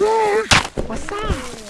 What's that?